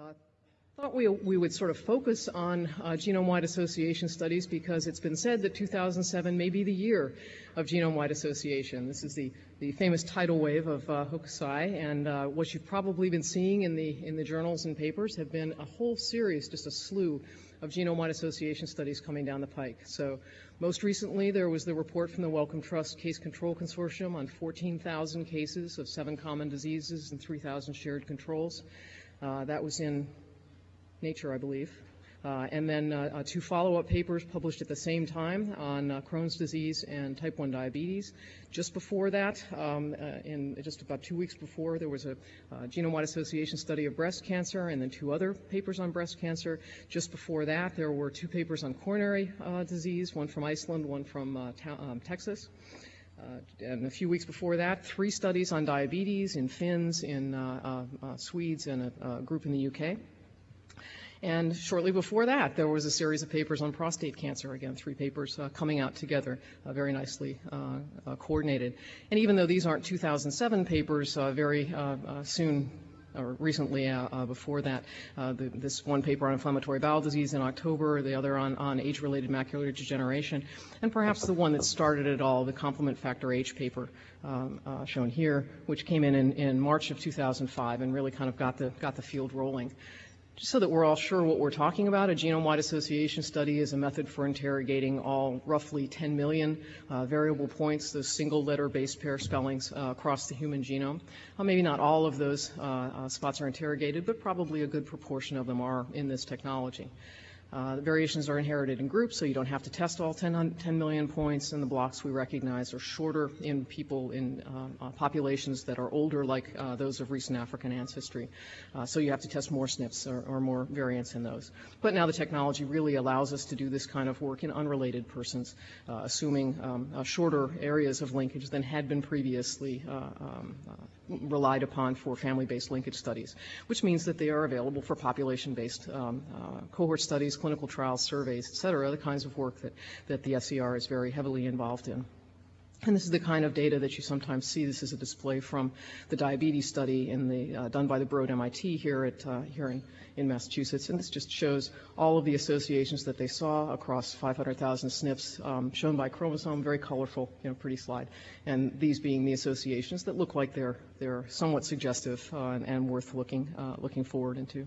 Uh, thought we, we would sort of focus on uh, genome-wide association studies because it's been said that 2007 may be the year of genome-wide association. This is the, the famous tidal wave of uh, Hokusai, and uh, what you've probably been seeing in the, in the journals and papers have been a whole series, just a slew of genome-wide association studies coming down the pike. So most recently, there was the report from the Wellcome Trust Case Control Consortium on 14,000 cases of seven common diseases and 3,000 shared controls. Uh, that was in Nature, I believe. Uh, and then uh, two follow-up papers published at the same time on Crohn's disease and type 1 diabetes. Just before that, um, in just about two weeks before, there was a genome-wide association study of breast cancer and then two other papers on breast cancer. Just before that, there were two papers on coronary disease, one from Iceland, one from um, Texas. Uh, and a few weeks before that, three studies on diabetes in Finns, in uh, uh, Swedes, and a, a, group in the UK. And shortly before that, there was a series of papers on prostate cancer. Again, three papers uh, coming out together, uh, very nicely uh, coordinated. And even though these aren't 2007 papers, very soon or recently uh, uh, before that, uh, the, this one paper on inflammatory bowel disease in October, the other on, on age-related macular degeneration, and perhaps the one that started it all, the complement factor H paper um, shown here, which came in, in in March of 2005 and really kind of got the got the field rolling. Just so that we're all sure what we're talking about, a genome-wide association study is a method for interrogating all roughly 10 million uh, variable points, those single letter base pair spellings uh, across the human genome. Uh, maybe not all of those uh, uh, spots are interrogated, but probably a good proportion of them are in this technology. Uh, the variations are inherited in groups, so you don't have to test all 10, 10 million points, and the blocks we recognize are shorter in people in uh, uh, populations that are older, like uh, those of recent African ancestry. Uh, so you have to test more SNPs or, or, more variants in those. But now the technology really allows us to do this kind of work in unrelated persons, uh, assuming um, shorter areas of linkage than had been previously um, relied upon for family-based linkage studies, which means that they are available for population-based um, cohort studies, clinical trials, surveys, et cetera, the kinds of work that, that the SER is very heavily involved in. And this is the kind of data that you sometimes see. This is a display from the diabetes study in the, uh, done by the Broad MIT here at uh, here in, in Massachusetts. And this just shows all of the associations that they saw across 500,000 SNPs, um, shown by chromosome, very colorful, you know, pretty slide. And these being the associations that look like they're they're somewhat suggestive uh, and, and, worth looking uh, looking forward into.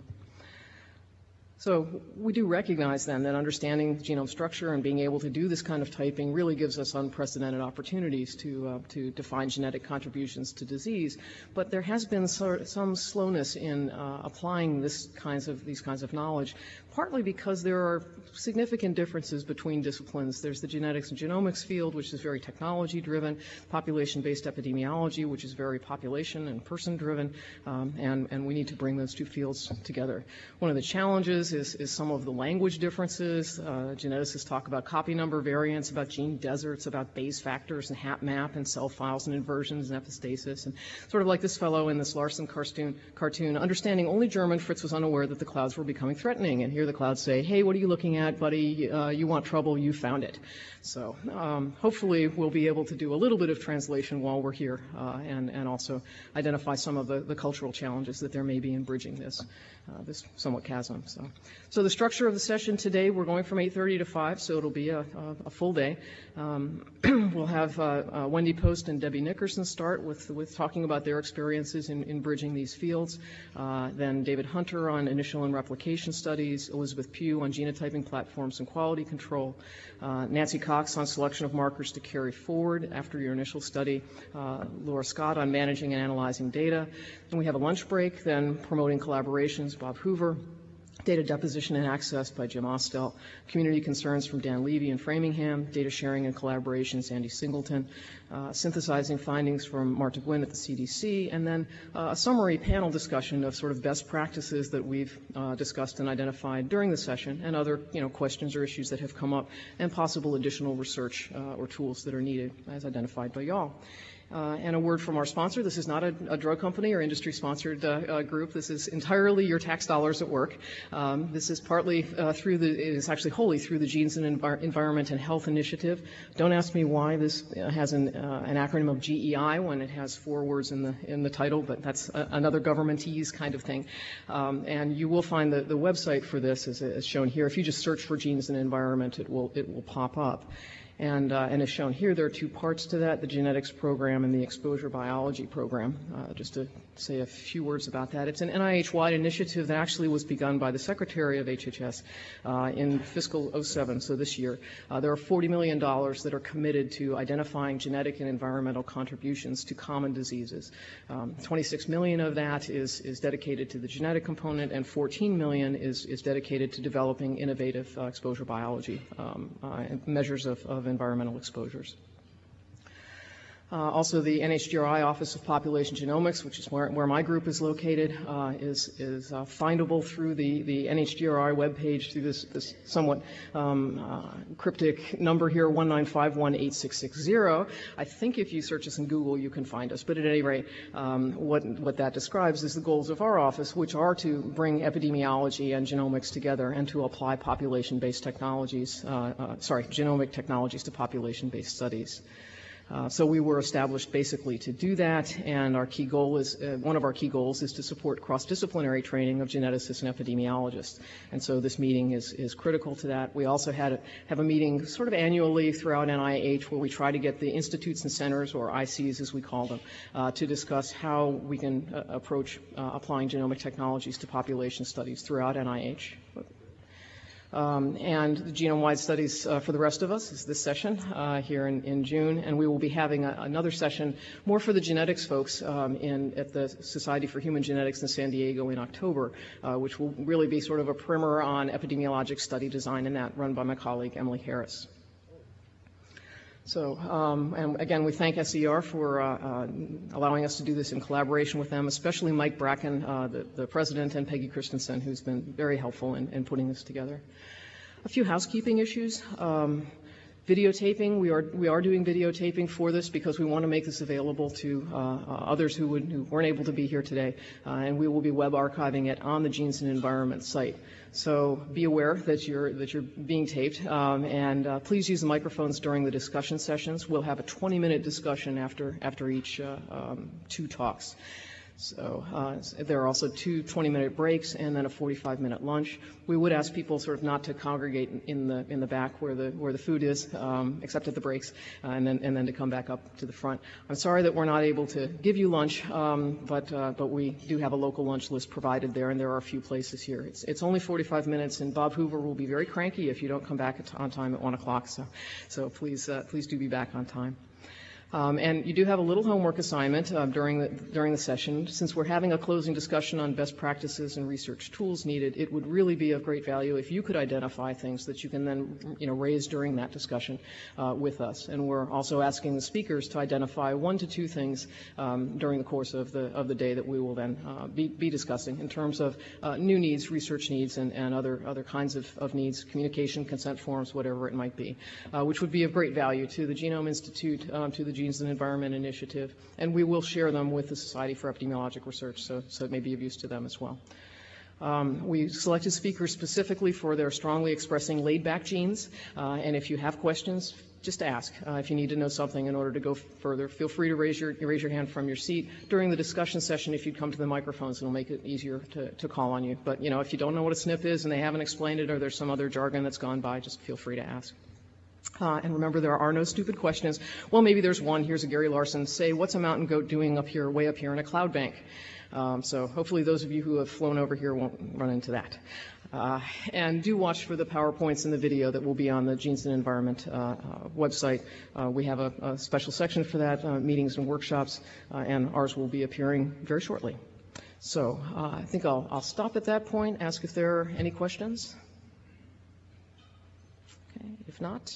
So we do recognize then that understanding genome structure and being able to do this kind of typing really gives us unprecedented opportunities to, uh, to define genetic contributions to disease. But there has been some slowness in uh, applying this kinds of, these kinds of knowledge, partly because there are significant differences between disciplines. There's the genetics and genomics field, which is very technology driven, population-based epidemiology, which is very population and person driven, um, and, and we need to bring those two fields together. One of the challenges is, is some of the language differences. Uh, geneticists talk about copy number variants, about gene deserts, about Bayes factors and HapMap and cell files and inversions and epistasis. And sort of like this fellow in this Larson cartoon, cartoon understanding only German, Fritz was unaware that the clouds were becoming threatening. And here the clouds say, hey, what are you looking at, buddy? Uh, you want trouble, you found it. So um, hopefully we'll be able to do a little bit of translation while we're here uh, and, and also identify some of the, the cultural challenges that there may be in bridging this, uh, this somewhat chasm. So. So the structure of the session today, we're going from 8.30 to 5, so it'll be a, a, a full day. Um, we'll have uh, uh, Wendy Post and Debbie Nickerson start with, with talking about their experiences in, in bridging these fields. Uh, then David Hunter on initial and replication studies, Elizabeth Pugh on genotyping platforms and quality control, uh, Nancy Cox on selection of markers to carry forward after your initial study, uh, Laura Scott on managing and analyzing data. And we have a lunch break, then promoting collaborations, Bob Hoover, Data deposition and access by Jim Ostell. Community concerns from Dan Levy in Framingham. Data sharing and collaboration, Sandy Singleton. Uh, synthesizing findings from Marta Gwinn at the CDC. And then uh, a summary panel discussion of sort of best practices that we've uh, discussed and identified during the session and other, you know, questions or issues that have come up and possible additional research uh, or tools that are needed as identified by y'all. Uh, and a word from our sponsor. This is not a, a drug company or industry-sponsored uh, uh, group. This is entirely your tax dollars at work. Um, this is partly through the, it is actually wholly through the Genes and Envir- Environment and Health Initiative. Don't ask me why this has an, an acronym of GEI when it has four words in the in the title, but that's a, another governmentese kind of thing. Um, and you will find the, the website for this is, is shown here. If you just search for Genes and Environment, it will it will pop up. And, uh, and as shown here, there are two parts to that, the genetics program and the exposure biology program. Uh, just to say a few words about that. It's an NIH-wide initiative that actually was begun by the Secretary of HHS uh, in fiscal 07, so this year. Uh, there are $40 million that are committed to identifying genetic and environmental contributions to common diseases. Um, 26 million of that is, is dedicated to the genetic component, and 14 million is, is dedicated to developing innovative uh, exposure biology um, uh, measures of, of environmental exposures. Uh, also, the NHGRI Office of Population Genomics, which is where, where my group is located, uh, is, is uh, findable through the, the NHGRI webpage through this, this somewhat um, cryptic number here, 195186660. I think if you search us in Google, you can find us. But at any rate, um, what, what that describes is the goals of our office, which are to bring epidemiology and genomics together and to apply population-based technologies, sorry, genomic technologies to population-based studies. Uh, so we were established basically to do that, and our key goal is, uh, one of our key goals is to support cross-disciplinary training of geneticists and epidemiologists. And so this meeting is, is critical to that. We also had a, have a meeting sort of annually throughout NIH where we try to get the institutes and centers, or ICs as we call them, uh, to discuss how we can uh, approach uh, applying genomic technologies to population studies throughout NIH. Um, and the genome-wide studies uh, for the rest of us is this session uh, here in, in, June, and we will be having a, another session more for the genetics folks um, in, at the Society for Human Genetics in San Diego in October, uh, which will really be sort of a primer on epidemiologic study design and that run by my colleague Emily Harris. So, um, and again, we thank SER for uh, uh, allowing us to do this in collaboration with them, especially Mike Bracken, uh, the, the, president, and Peggy Christensen, who's been very helpful in, in putting this together. A few housekeeping issues. Um, videotaping, we are, we are doing videotaping for this because we want to make this available to uh, others who, would, who weren't able to be here today, uh, and we will be web archiving it on the Genes and Environment site. So be aware that you're, that you're being taped, um, and uh, please use the microphones during the discussion sessions. We'll have a 20-minute discussion after, after each uh, um, two talks. So uh, there are also two 20-minute breaks and then a 45-minute lunch. We would ask people sort of not to congregate in the in the back where the where the food is, um, except at the breaks, uh, and then and then to come back up to the front. I'm sorry that we're not able to give you lunch, um, but uh, but we do have a local lunch list provided there, and there are a few places here. It's it's only 45 minutes, and Bob Hoover will be very cranky if you don't come back on time at one o'clock. So so please uh, please do be back on time. Um, and you do have a little homework assignment uh, during, the, during the session. Since we're having a closing discussion on best practices and research tools needed, it would really be of great value if you could identify things that you can then you know, raise during that discussion uh, with us. And we're also asking the speakers to identify one to two things um, during the course of the, of the day that we will then uh, be, be, discussing in terms of uh, new needs, research needs, and, and other, other kinds of, of, needs, communication, consent forms, whatever it might be, uh, which would be of great value to the Genome Institute, um, to the Genes and Environment Initiative, and we will share them with the Society for Epidemiologic Research, so, so it may be of use to them as well. Um, we selected speakers specifically for their strongly expressing laid-back genes, uh, and if you have questions, just ask. Uh, if you need to know something in order to go further, feel free to raise your, raise your hand from your seat. During the discussion session, if you'd come to the microphones, it'll make it easier to, to call on you. But, you know, if you don't know what a SNP is and they haven't explained it or there's some other jargon that's gone by, just feel free to ask. Uh, and remember, there are no stupid questions. Well, maybe there's one. Here's a Gary Larson. Say, what's a mountain goat doing up here, way up here in a cloud bank? Um, so hopefully those of you who have flown over here won't run into that. Uh, and do watch for the PowerPoints and the video that will be on the Genes and Environment uh, uh website. Uh, we have a, a, special section for that, uh, meetings and workshops, and ours will be appearing very shortly. So I think I'll, I'll stop at that point, ask if there are any questions. Okay, if not,